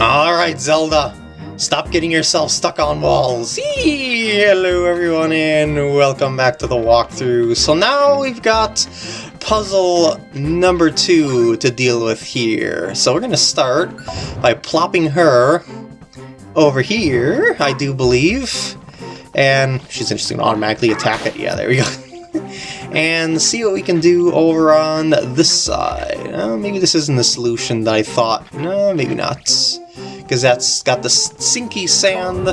Alright, Zelda. Stop getting yourself stuck on walls. Hello everyone and welcome back to the walkthrough. So now we've got puzzle number two to deal with here. So we're to start by plopping her over here, I do believe. And she's just to automatically attack it. Yeah, there we go. and see what we can do over on this side. Uh, maybe this isn't the solution that I thought. No, maybe not. Because that's got the sinky sand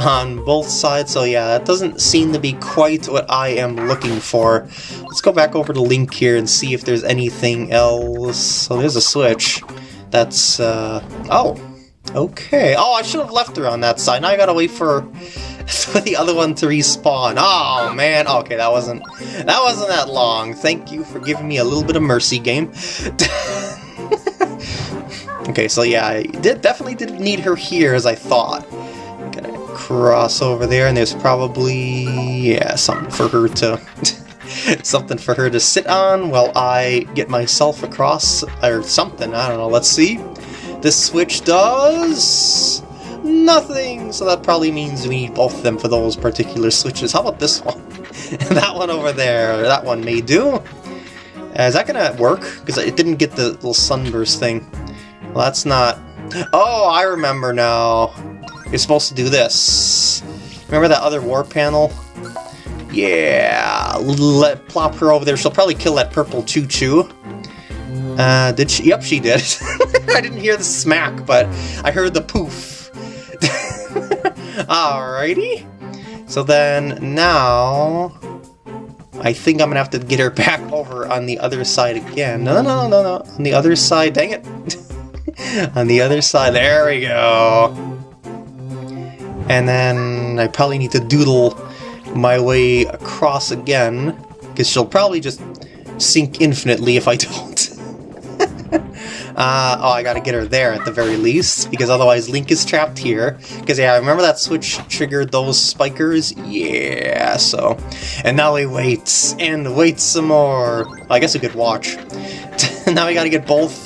on both sides, so yeah, that doesn't seem to be quite what I am looking for. Let's go back over to Link here and see if there's anything else. So there's a switch. That's, uh... Oh! Okay. Oh, I should have left her on that side. Now I gotta wait for for the other one to respawn. Oh man, okay, that wasn't that wasn't that long. Thank you for giving me a little bit of mercy, game. okay, so yeah, I did definitely didn't need her here as I thought. Gonna cross over there, and there's probably yeah something for her to something for her to sit on while I get myself across or something. I don't know. Let's see. This switch does nothing, so that probably means we need both of them for those particular switches. How about this one? that one over there, that one may do. Uh, is that gonna work? Because it didn't get the little sunburst thing. Well, that's not... Oh, I remember now. You're supposed to do this. Remember that other war panel? Yeah, let plop her over there. She'll probably kill that purple ChuChu. Uh, did she? Yep, she did. I didn't hear the smack, but I heard the poof. Alrighty. So then now I think I'm gonna have to get her back over on the other side again. No, no, no, no, no. On the other side, dang it. on the other side, there we go. And then I probably need to doodle my way across again, because she'll probably just sink infinitely if I don't. Uh, oh, I gotta get her there at the very least, because otherwise Link is trapped here. Because, yeah, remember that switch triggered those spikers? Yeah, so... And now we wait, and wait some more. I guess we could watch. now we gotta get both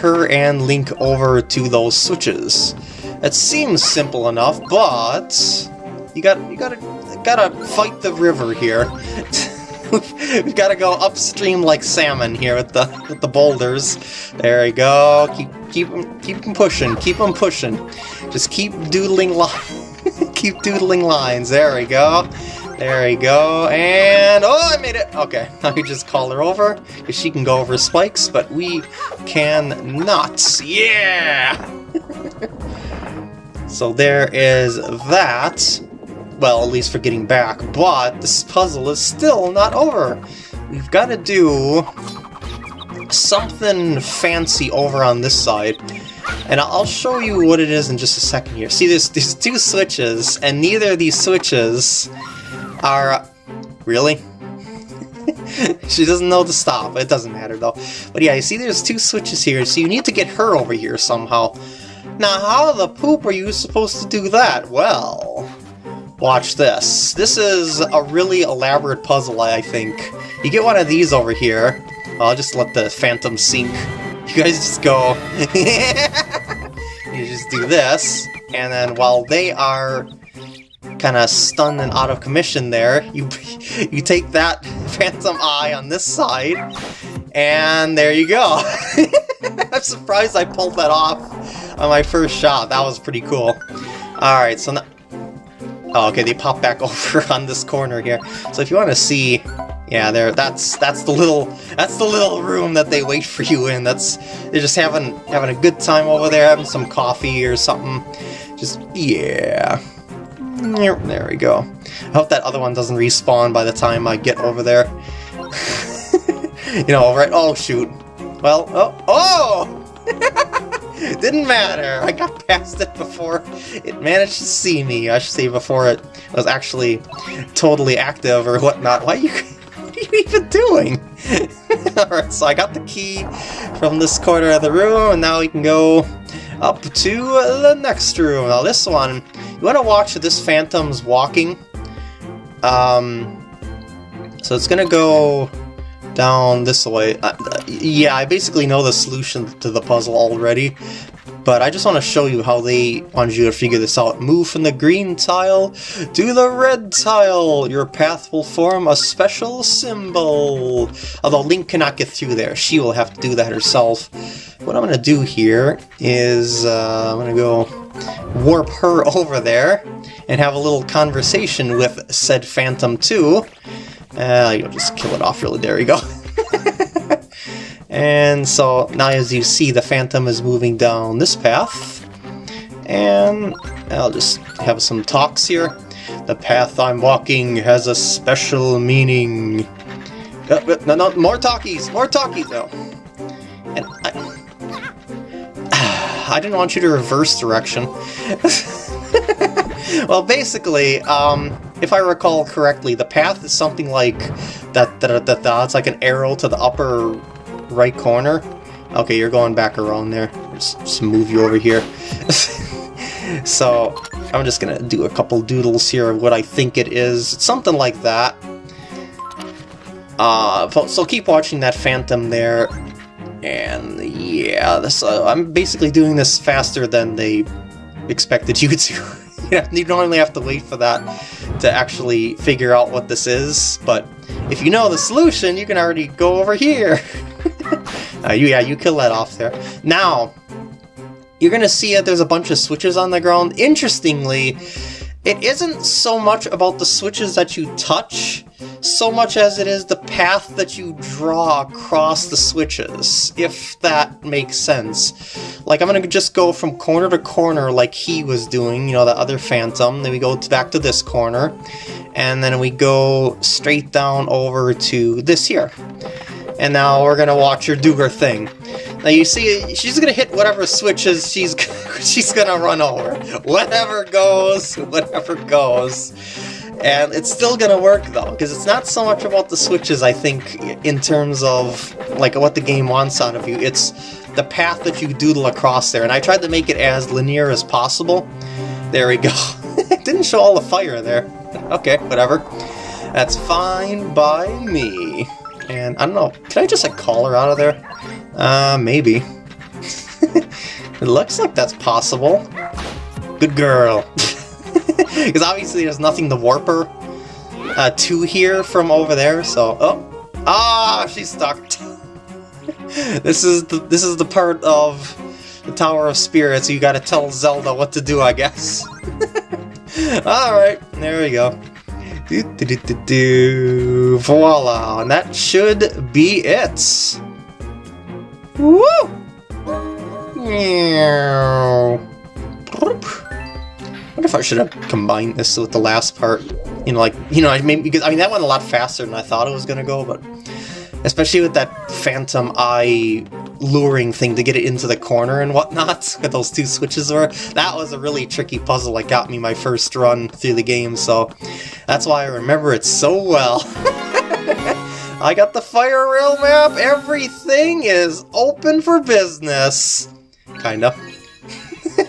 her and Link over to those switches. It seems simple enough, but... You got you gotta gotta fight the river here. We've got to go upstream like salmon here with the with the boulders. There we go. Keep keep keep them pushing. Keep them pushing. Just keep doodling li keep doodling lines. There we go. There we go. And oh, I made it. Okay, now we just call her over because she can go over spikes, but we can not. Yeah. so there is that well, at least for getting back, but this puzzle is still not over. We've got to do something fancy over on this side, and I'll show you what it is in just a second here. See, there's these two switches, and neither of these switches are... Uh, really? she doesn't know to stop. It doesn't matter, though. But yeah, you see there's two switches here, so you need to get her over here somehow. Now, how the poop are you supposed to do that? Well, Watch this. This is a really elaborate puzzle, I think. You get one of these over here. I'll just let the phantom sink. You guys just go... you just do this, and then while they are kind of stunned and out of commission there, you you take that phantom eye on this side, and there you go. I'm surprised I pulled that off on my first shot. That was pretty cool. Alright, so now... Oh, okay, they pop back over on this corner here. So if you want to see, yeah, there. That's that's the little that's the little room that they wait for you in. That's they're just having having a good time over there, having some coffee or something. Just yeah. There we go. I hope that other one doesn't respawn by the time I get over there. you know, right? Oh shoot. Well, oh, oh! Didn't matter. I got past it before it managed to see me. I should say before it was actually totally active or whatnot. Why are you, what are you even doing? Alright, so I got the key from this corner of the room, and now we can go up to the next room. Now this one, you want to watch this phantom's walking. Um, so it's gonna go down this way. Uh, yeah, I basically know the solution to the puzzle already, but I just want to show you how they wanted you to figure this out. Move from the green tile to the red tile. Your path will form a special symbol. Although Link cannot get through there. She will have to do that herself. What I'm going to do here is uh, I'm going to go warp her over there and have a little conversation with said Phantom 2. Uh, you'll just kill it off really. There we go. And so now as you see, the Phantom is moving down this path. And I'll just have some talks here. The path I'm walking has a special meaning. Uh, no, no, more talkies, more talkies, though. And I, I didn't want you to reverse direction. well, basically, um, if I recall correctly, the path is something like that, that, that, that, it's like an arrow to the upper right corner. Okay, you're going back around there. Just, just move you over here. so, I'm just gonna do a couple doodles here of what I think it is. It's something like that. Uh, so keep watching that phantom there. And yeah, this, uh, I'm basically doing this faster than they expected you to. you don't only have to wait for that to actually figure out what this is, but if you know the solution, you can already go over here. uh, you, yeah, you kill that off there. Now, you're going to see that there's a bunch of switches on the ground. Interestingly, it isn't so much about the switches that you touch, so much as it is the path that you draw across the switches, if that makes sense. Like, I'm gonna just go from corner to corner like he was doing, you know, the other Phantom, then we go back to this corner, and then we go straight down over to this here. And now we're gonna watch her do her thing. Now you see, she's gonna hit whatever switches she's she's gonna run over. Whatever goes, whatever goes. And it's still gonna work though, because it's not so much about the switches, I think, in terms of like what the game wants out of you. It's the path that you doodle across there. And I tried to make it as linear as possible. There we go. it didn't show all the fire there. Okay, whatever. That's fine by me. And I don't know, can I just like call her out of there? Uh, maybe. it looks like that's possible. Good girl. Because obviously there's nothing to warp her uh, to here from over there, so... Oh! Ah, she's stuck! this is the this is the part of the Tower of Spirits you gotta tell Zelda what to do, I guess. Alright, there we go. Do, do, do, do, do. Voila! And that should be it! Woo! I wonder if I should have combined this with the last part. You know, like, you know, I mean, because, I mean, that went a lot faster than I thought it was gonna go, but... Especially with that Phantom Eye luring thing to get it into the corner and whatnot, that those two switches were. That was a really tricky puzzle that got me my first run through the game, so that's why I remember it so well. I got the fire rail map, everything is open for business. Kinda.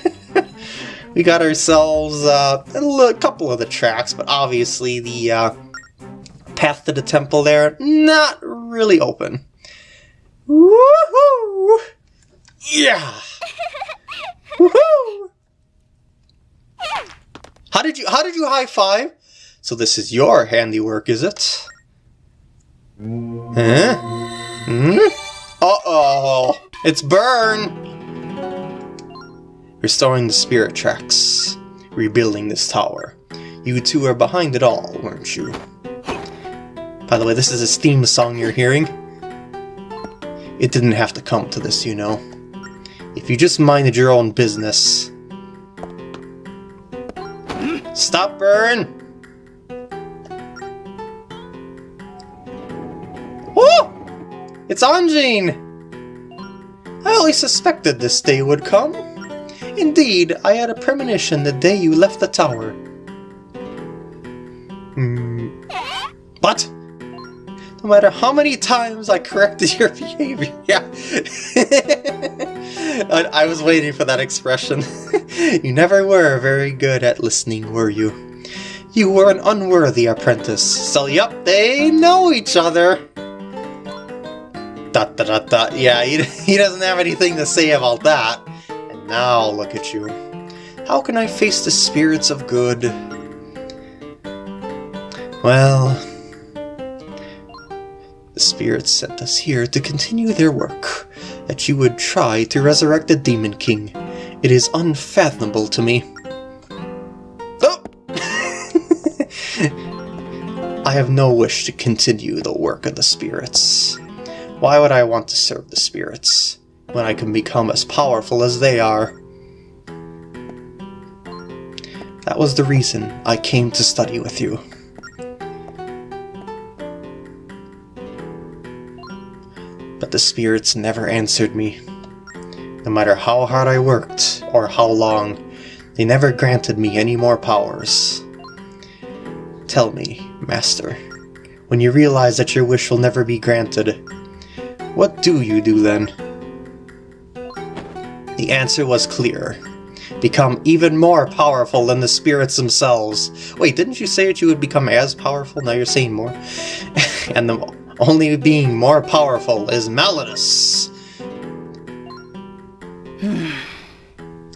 we got ourselves uh, a couple of the tracks, but obviously the uh, path to the temple there, not really open. Woohoo! Yeah! Woohoo! How did you how did you high five? So this is your handiwork, is it? Huh? Hmm? Uh-oh! It's Byrne! Restoring the spirit tracks. Rebuilding this tower. You two are behind it all, weren't you? By the way, this is his theme song you're hearing. It didn't have to come to this, you know. If you just minded your own business. Stop, Byrne! It's Anjean! I always suspected this day would come. Indeed, I had a premonition the day you left the tower. Hmm. But, no matter how many times I corrected your behavior, yeah. I was waiting for that expression. you never were very good at listening, were you? You were an unworthy apprentice, so yep, they know each other. Dot, dot, dot, dot. Yeah, he, he doesn't have anything to say about that. And now look at you. How can I face the spirits of good? Well, the spirits sent us here to continue their work, that you would try to resurrect the Demon King. It is unfathomable to me. Oh! I have no wish to continue the work of the spirits. Why would I want to serve the spirits, when I can become as powerful as they are? That was the reason I came to study with you. But the spirits never answered me. No matter how hard I worked, or how long, they never granted me any more powers. Tell me, Master, when you realize that your wish will never be granted, what do you do then? The answer was clear. Become even more powerful than the spirits themselves. Wait, didn't you say that you would become as powerful? Now you're saying more. and the only being more powerful is Malladus.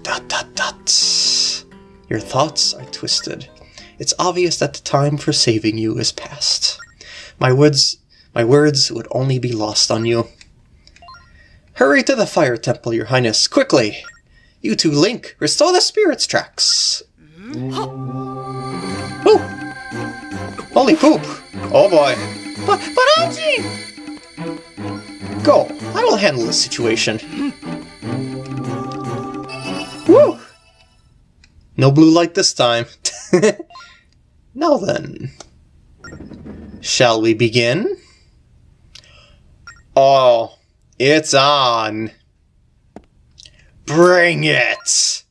dot dot dot. Your thoughts are twisted. It's obvious that the time for saving you is past. My words, my words would only be lost on you. Hurry to the fire temple, your highness, quickly! You two, Link, restore the spirit's tracks! Oh! Holy poop! Oh boy! But, but Auntie! Go, I will handle this situation. Woo! No blue light this time. now then. Shall we begin? Oh, it's on. Bring it!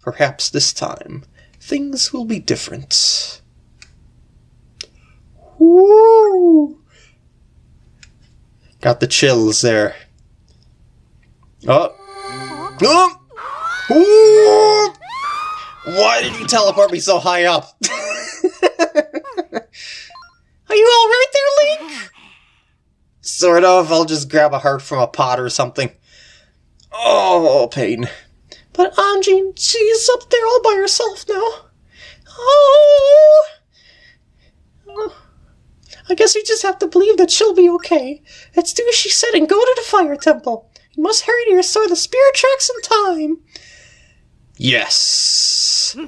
Perhaps this time, things will be different. Woo! Got the chills there. Oh. Oh! Why did you teleport me so high up? Are you alright there, Link? Sort of. I'll just grab a heart from a pot or something. Oh, pain. But Anjean, she's up there all by herself now. Oh! oh. I guess we just have to believe that she'll be okay. Let's do as she said and go to the fire temple. You must hurry to restore the spirit tracks in time. Yes. Hmm.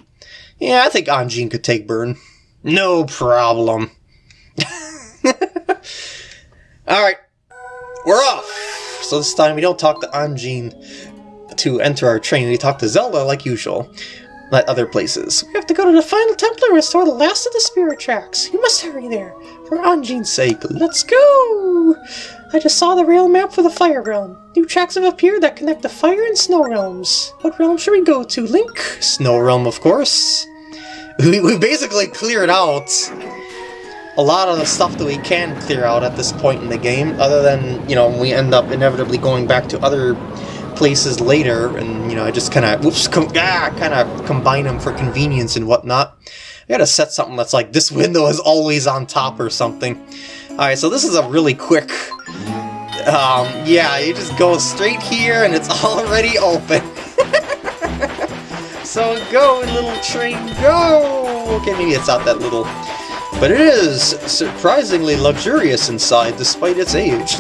Yeah, I think Anjean could take Byrne. No problem. Alright, we're off! So this time we don't talk to Anjean to enter our train, we talk to Zelda like usual. Like other places. We have to go to the final temple and restore the last of the spirit tracks. You must hurry there. For Anjean's sake, let's go! I just saw the rail map for the Fire Realm. New tracks have appeared that connect the Fire and Snow Realms. What realm should we go to, Link? Snow Realm, of course. We, we basically cleared out a lot of the stuff that we can clear out at this point in the game, other than, you know, we end up inevitably going back to other places later, and, you know, I just kind of, whoops, ah, kind of combine them for convenience and whatnot. I gotta set something that's like, this window is always on top or something. Alright, so this is a really quick, um, yeah, you just go straight here and it's already open. so go, little train, go! Okay, maybe it's not that little. But it is surprisingly luxurious inside, despite its age.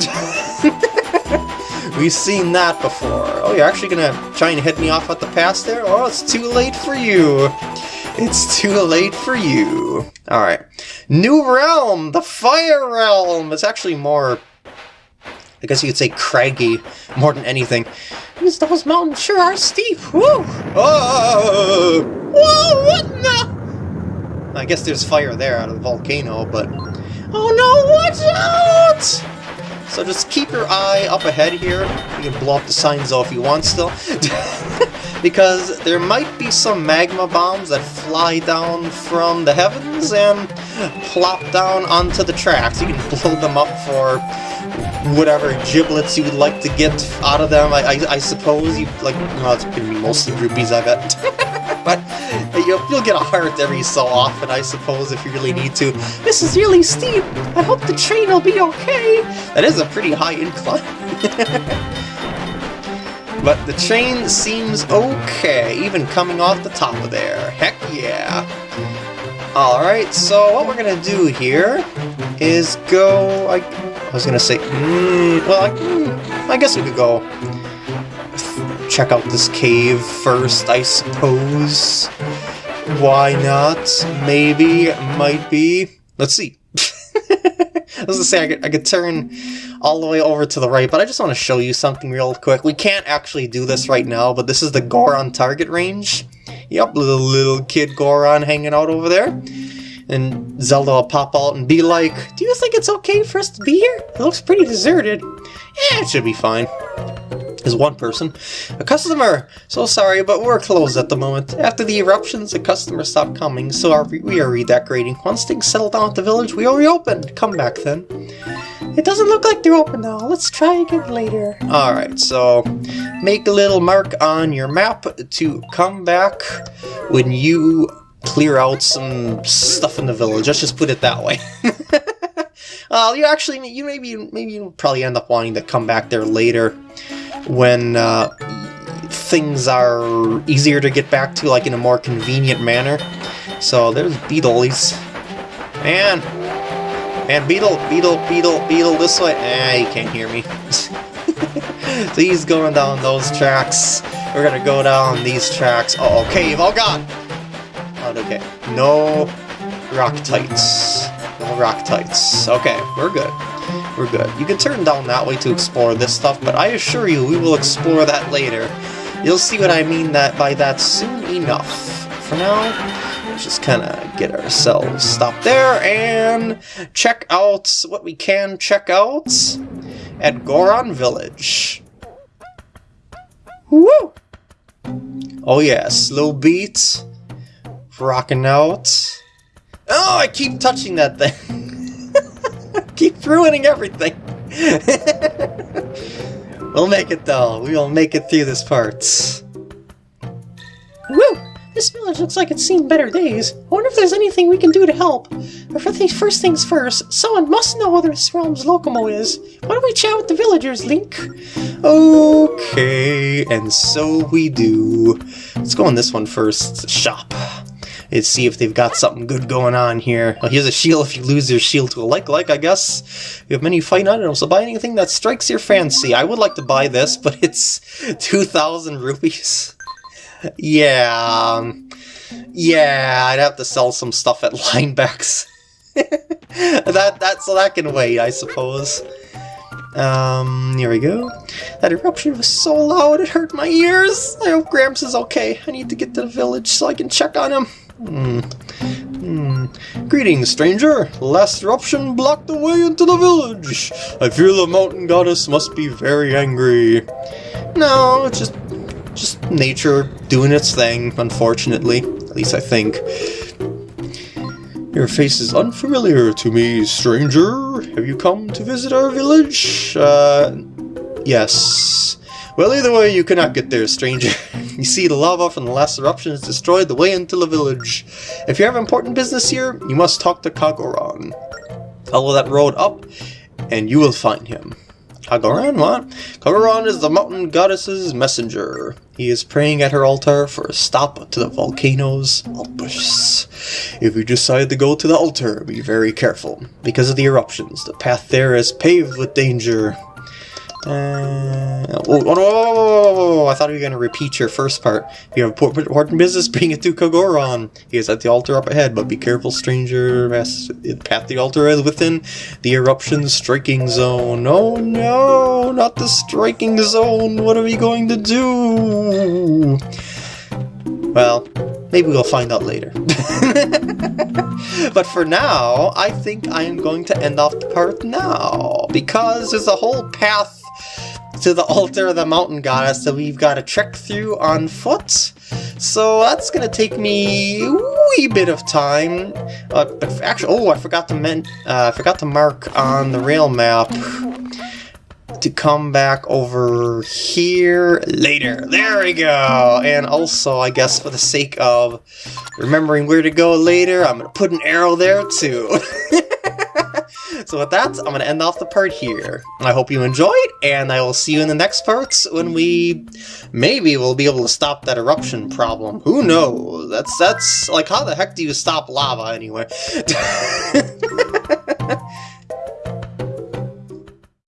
We've seen that before. Oh, you're actually gonna try and hit me off at the pass there? Oh, it's too late for you. It's too late for you. Alright. New realm! The Fire Realm! It's actually more... I guess you could say craggy more than anything. These those mountains sure are steep. Woo! Oh! Whoa, what the? I guess there's fire there out of the volcano, but... Oh no, watch out! So just keep your eye up ahead here. You can blow up the signs though if you want still. because there might be some magma bombs that fly down from the heavens and plop down onto the tracks. You can blow them up for whatever giblets you would like to get out of them. I, I, I suppose you like. Well, it's gonna be mostly rupees, I bet. but you'll, you'll get a heart every so often, I suppose, if you really need to. This is really steep. I hope the train will be okay. That is a pretty high incline. But the train seems okay, even coming off the top of there. Heck yeah. Alright, so what we're gonna do here is go... I, I was gonna say... Mm, well, I, mm, I guess we could go check out this cave first, I suppose. Why not? Maybe, might be. Let's see. I was gonna say I could, I could turn all the way over to the right, but I just want to show you something real quick. We can't actually do this right now, but this is the Goron target range. Yep, little, little kid Goron hanging out over there. And Zelda will pop out and be like, Do you think it's okay for us to be here? It looks pretty deserted. Yeah, it should be fine is one person. A customer! So sorry, but we're closed at the moment. After the eruptions, the customers stopped coming, so we are redecorating. Once things settle down at the village, we will reopen. Come back then. It doesn't look like they're open now. Let's try again later. Alright, so make a little mark on your map to come back when you clear out some stuff in the village. Let's just put it that way. uh, you actually, you maybe, maybe you'll probably end up wanting to come back there later when uh, things are easier to get back to, like in a more convenient manner. So there's Beedle's. Man! Man, Beedle, Beedle, Beedle, Beedle, this way. Ah, you can't hear me. so he's going down those tracks. We're gonna go down these tracks. Oh, cave, oh god! Oh, okay. No rock tights. No rock tights. Okay, we're good we're good. You can turn down that way to explore this stuff, but I assure you we will explore that later. You'll see what I mean that by that soon enough. For now, let's just kind of get ourselves stopped there and check out what we can check out at Goron Village. Woo! Oh yeah, slow beat, rocking out. Oh, I keep touching that thing. Keep ruining everything. we'll make it though. We will make it through this part. Woo! This village looks like it's seen better days. I wonder if there's anything we can do to help. But for the first things first, someone must know where this realm's Locomo is. Why don't we chat with the villagers, Link? Okay, and so we do. Let's go on this one first. Shop and see if they've got something good going on here. Well, here's a shield if you lose your shield to a like-like, I guess. You have many fine items, so buy anything that strikes your fancy. I would like to buy this, but it's 2,000 rupees. yeah, um, yeah, I'd have to sell some stuff at Linebeck's. that, that, so that can wait, I suppose. Um, here we go. That eruption was so loud it hurt my ears. I hope Gramps is okay. I need to get to the village so I can check on him. Hmm. Hmm. Greetings, stranger. Last eruption blocked the way into the village. I fear the mountain goddess must be very angry. No, it's just just nature doing its thing, unfortunately. At least I think. Your face is unfamiliar to me, stranger. Have you come to visit our village? Uh, yes. Well, either way, you cannot get there, stranger. you see, the lava from the last eruption has destroyed the way into the village. If you have important business here, you must talk to Kagoron. Follow that road up, and you will find him. Kagoron, what? Kagoron is the mountain goddess's messenger. He is praying at her altar for a stop to the volcano's outbursts. If you decide to go to the altar, be very careful. Because of the eruptions, the path there is paved with danger. Uh, oh, oh, no, oh, I thought you were going to repeat your first part. You have important business, bring it to Kagoron. He is at the altar up ahead, but be careful, stranger. The Path the altar is within the eruption striking zone. Oh no, not the striking zone. What are we going to do? Well, maybe we'll find out later. but for now, I think I am going to end off the part now, because there's a whole path to the altar of the mountain goddess that we've got to trek through on foot. So that's going to take me a wee bit of time. Uh, but actually, oh, I forgot to men uh, I forgot to mark on the rail map to come back over here later. There we go. And also, I guess for the sake of remembering where to go later, I'm going to put an arrow there too. So with that, I'm going to end off the part here. I hope you enjoyed, and I will see you in the next parts when we maybe we'll be able to stop that eruption problem. Who knows? That's that's like how the heck do you stop lava anyway?